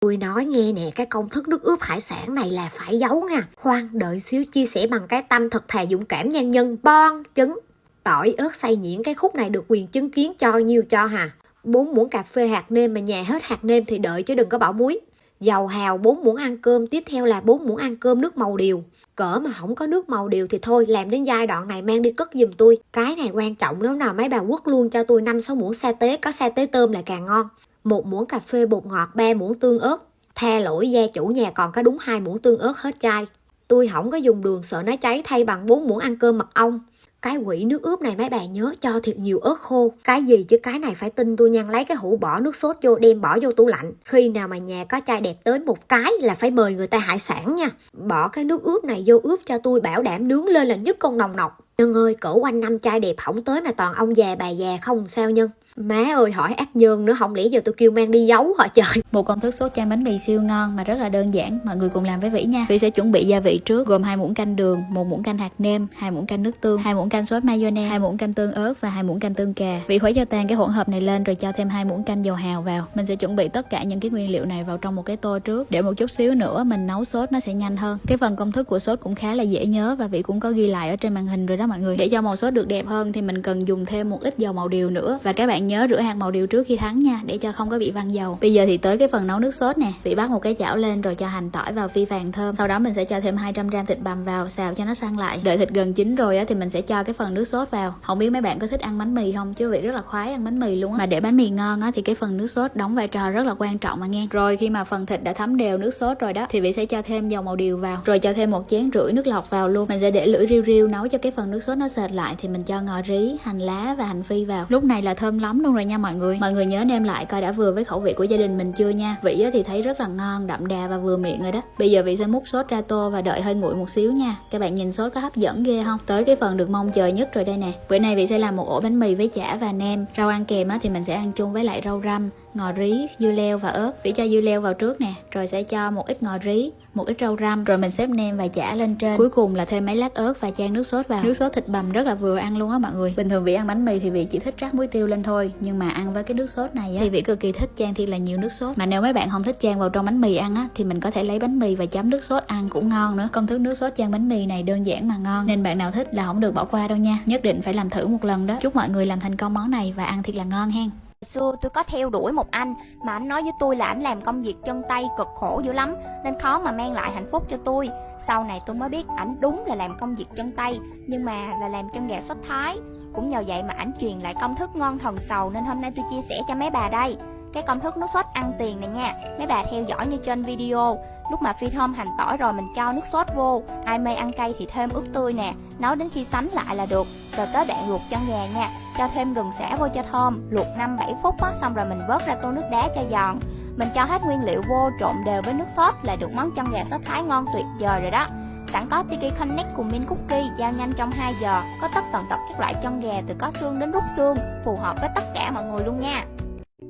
tôi nói nghe nè, cái công thức nước ướp hải sản này là phải giấu nha. Khoan, đợi xíu chia sẻ bằng cái tâm thật thà dũng cảm nhân nhân. Bon, trứng. Tỏi ớt xay nhuyễn, cái khúc này được quyền chứng kiến cho nhiều cho hà. Bốn muỗng cà phê hạt nêm mà nhà hết hạt nêm thì đợi chứ đừng có bỏ muối dầu hào 4 muỗng ăn cơm, tiếp theo là 4 muỗng ăn cơm nước màu điều cỡ mà không có nước màu điều thì thôi, làm đến giai đoạn này mang đi cất giùm tôi. Cái này quan trọng nếu nào, mấy bà quất luôn cho tôi năm sáu muỗng sa tế, có sa tế tôm là càng ngon. Một muỗng cà phê bột ngọt 3 muỗng tương ớt. Tha lỗi, gia chủ nhà còn có đúng hai muỗng tương ớt hết chai. Tôi không có dùng đường, sợ nó cháy thay bằng 4 muỗng ăn cơm mật ong cái quỷ nước ướp này mấy bạn nhớ cho thiệt nhiều ớt khô. Cái gì chứ? Cái này phải tin tôi nha. Lấy cái hũ bỏ nước sốt vô, đem bỏ vô tủ lạnh. Khi nào mà nhà có chai đẹp tới một cái là phải mời người ta hải sản nha. Bỏ cái nước ướp này vô ướp cho tôi, bảo đảm nướng lên là nhất con nồng nọc. Nhân ơi cỡ quanh năm chai đẹp hỏng tới mà toàn ông già bà già không sao nhân. Má ơi, hỏi ác nhân nữa, không lẽ giờ tôi kêu mang đi giấu hả trời? Một công thức sốt chan bánh mì siêu ngon mà rất là đơn giản, Mọi người cùng làm với Vĩ nha. Vĩ sẽ chuẩn bị gia vị trước, gồm hai muỗng canh đường, một muỗng canh hạt nêm, hai muỗng canh nước tương, hai muỗng canh sốt mayonnaise, hai muỗng canh tương ớt và hai muỗng canh tương cà. Vĩ khuấy cho tan cái hỗn hợp này lên rồi cho thêm hai muỗng canh dầu hào vào. Mình sẽ chuẩn bị tất cả những cái nguyên liệu này vào trong một cái tô trước. Để một chút xíu nữa, mình nấu sốt nó sẽ nhanh hơn. Cái phần công thức của sốt cũng khá là dễ nhớ và Vĩ cũng có ghi lại ở trên màn hình rồi đó mọi người. Để cho màu sốt được đẹp hơn thì mình cần dùng thêm một ít dầu màu điều nữa. Và các bạn nhớ rửa hạt màu điều trước khi thắng nha, để cho không có bị văng dầu. Bây giờ thì tới cái phần nấu nước sốt nè. Vị bắt một cái chảo lên rồi cho hành tỏi vào phi vàng thơm. Sau đó mình sẽ cho thêm 200 gram thịt bằm vào, xào cho nó săn lại. Đợi thịt gần chín rồi á thì mình sẽ cho cái phần nước sốt vào. Không biết mấy bạn có thích ăn bánh mì không? Chứ vị rất là khoái ăn bánh mì luôn á. Mà để bánh mì ngon á thì cái phần nước sốt đóng vai trò rất là quan trọng mà nghe. Rồi khi mà phần thịt đã thấm đều nước sốt rồi đó, thì vị sẽ cho thêm dầu màu điều vào. Rồi cho thêm một chén rưỡi nước lọc vào luôn. Mình sẽ để lưỡi riu riu nấu cho cái phần nước sốt nó sệt lại thì mình cho ngò rí, hành lá và hành phi vào. Lúc này là thơm lắm luôn rồi nha mọi người. Mọi người nhớ đem lại coi đã vừa với khẩu vị của gia đình mình chưa nha. Vị thì thấy rất là ngon, đậm đà và vừa miệng rồi đó. Bây giờ vị sẽ múc sốt ra tô và đợi hơi nguội một xíu nha. Các bạn nhìn sốt có hấp dẫn ghê không? Tới cái phần được mong chờ nhất rồi đây nè. Bữa nay vị sẽ làm một ổ bánh mì với chả và nem. Rau ăn kèm á thì mình sẽ ăn chung với lại rau răm, ngò rí, dưa leo và ớt. Vị cho dưa leo vào trước nè, rồi sẽ cho một ít ngò rí một ít rau răm. Rồi mình xếp nem và chả lên trên. Cuối cùng là thêm mấy lát ớt và chan nước sốt vào. Nước sốt thịt bằm rất là vừa ăn luôn á mọi người. Bình thường vị ăn bánh mì thì vị chỉ thích rắc muối tiêu lên thôi nhưng mà ăn với cái nước sốt này á, thì vị cực kỳ thích chan thiệt là nhiều nước sốt. Mà nếu mấy bạn không thích chan vào trong bánh mì ăn á thì mình có thể lấy bánh mì và chấm nước sốt ăn cũng ngon nữa. Công thức nước sốt chan bánh mì này đơn giản mà ngon nên bạn nào thích là không được bỏ qua đâu nha. Nhất định phải làm thử một lần đó. Chúc mọi người làm thành công món này và ăn thiệt là ngon hen xưa tôi có theo đuổi một anh, mà anh nói với tôi là anh làm công việc chân tay cực khổ dữ lắm, nên khó mà mang lại hạnh phúc cho tôi. Sau này tôi mới biết ảnh đúng là làm công việc chân tay, nhưng mà là làm chân gà xuất thái. Cũng nhờ vậy mà ảnh truyền lại công thức ngon thần sầu, nên hôm nay tôi chia sẻ cho mấy bà đây cái công thức nước sốt ăn tiền này nha. Mấy bà theo dõi như trên video. Lúc mà phi thơm hành tỏi rồi mình cho nước sốt vô. Ai mê ăn cay thì thêm ướp tươi nè. Nấu đến khi sánh lại là được. Rồi tới đoạn luộc chân gà nha. Cho thêm gừng xả vô cho thơm. Luộc 5-7 phút á, xong rồi mình vớt ra tô nước đá cho giòn. Mình cho hết nguyên liệu vô trộn đều với nước sốt là được món chân gà sốt thái ngon tuyệt vời rồi đó. Sẵn có Tiki Connect cùng Min Cookie giao nhanh trong 2 giờ. Có tất tần tật các loại chân gà từ có xương đến rút xương Phù hợp với tất cả mọi người luôn nha.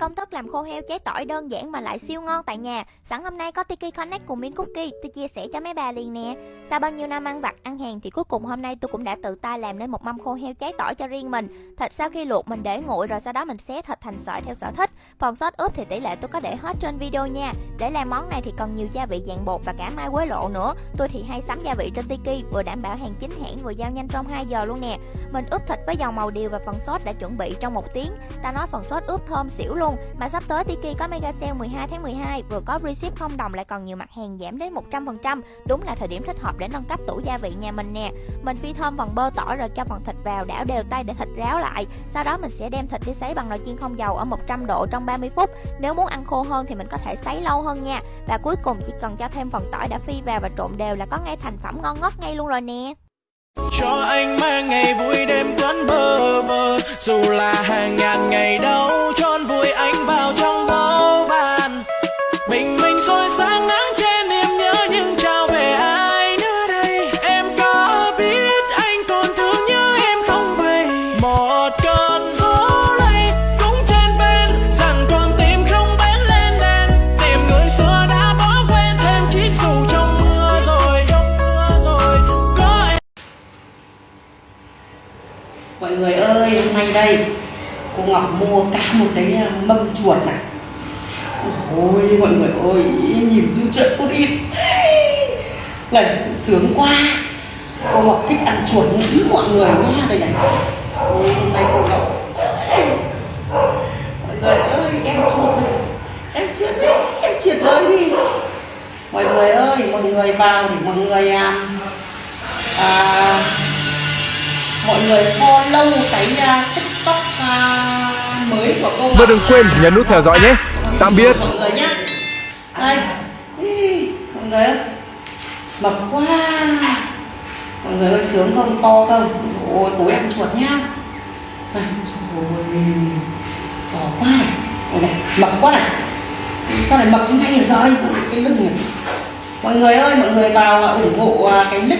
Công thức làm khô heo cháy tỏi đơn giản mà lại siêu ngon tại nhà. Sẵn hôm nay có Tiki Connect cùng Miếng Cookie, Tôi chia sẻ cho mấy bà liền nè. Sau bao nhiêu năm ăn vặt, ăn hàng thì cuối cùng hôm nay tôi cũng đã tự tay làm nên một mâm khô heo cháy tỏi cho riêng mình. Thịt sau khi luộc, mình để nguội rồi sau đó mình xé thịt thành sợi theo sở thích. Phần sốt ướp thì tỷ lệ tôi có để hết trên video nha. Để làm món này thì còn nhiều gia vị dạng bột và cả mai quế lộ nữa. Tôi thì hay sắm gia vị trên Tiki, vừa đảm bảo hàng chính hãng, vừa giao nhanh trong 2 giờ luôn nè. Mình ướp thịt với dầu màu điều và phần sốt đã chuẩn bị trong một tiếng. Ta nói phần sốt ướp thơm xỉu luôn mà sắp tới Tiki có mega sale 12 tháng 12 vừa có reship không đồng lại còn nhiều mặt hàng giảm đến 100%. Đúng là thời điểm thích hợp để nâng cấp tủ gia vị nhà mình nè. Mình phi thơm phần bơ tỏi rồi cho phần thịt vào đảo đều tay để thịt ráo lại. Sau đó mình sẽ đem thịt đi sấy bằng nồi chiên không dầu ở 100 độ trong 30 phút. Nếu muốn ăn khô hơn thì mình có thể sấy lâu hơn nha. Và cuối cùng chỉ cần cho thêm phần tỏi đã phi vào và trộn đều là có ngay thành phẩm ngon ngất ngay luôn rồi nè cho anh mang ngày vui đêm quán bơ vơ. Dù là hàng ngàn ngày đau, tròn vui anh vào trong nay đây. Cô ngọc mua cả một cái à, mâm chuột này. Ôi mọi người ơi nhìn chú chuyện con ít này sướng quá. Cô ngọc thích ăn chuột lắm mọi người nha. Đây này. Ôi, hôm nay cô ngọc mọi người ơi em chuột này. Em chuột đấy em chuột ơi đi. Mọi người ơi mọi người vào để mọi người à, à mọi người follow cái à, và đừng quên nhấn nút theo dõi nhé. Tạm biệt. mọi người nhé đây. Mọi người ơi. Mập quá. Mọi người ơi, sướng không? To không? Ôi, tối ăn chuột nhá. Này, ôi, to quá này. Ôi này, mập quá này. Sao lại mập như này rồi cái lưng này. Mọi người ơi, mọi người vào ủng hộ à, cái link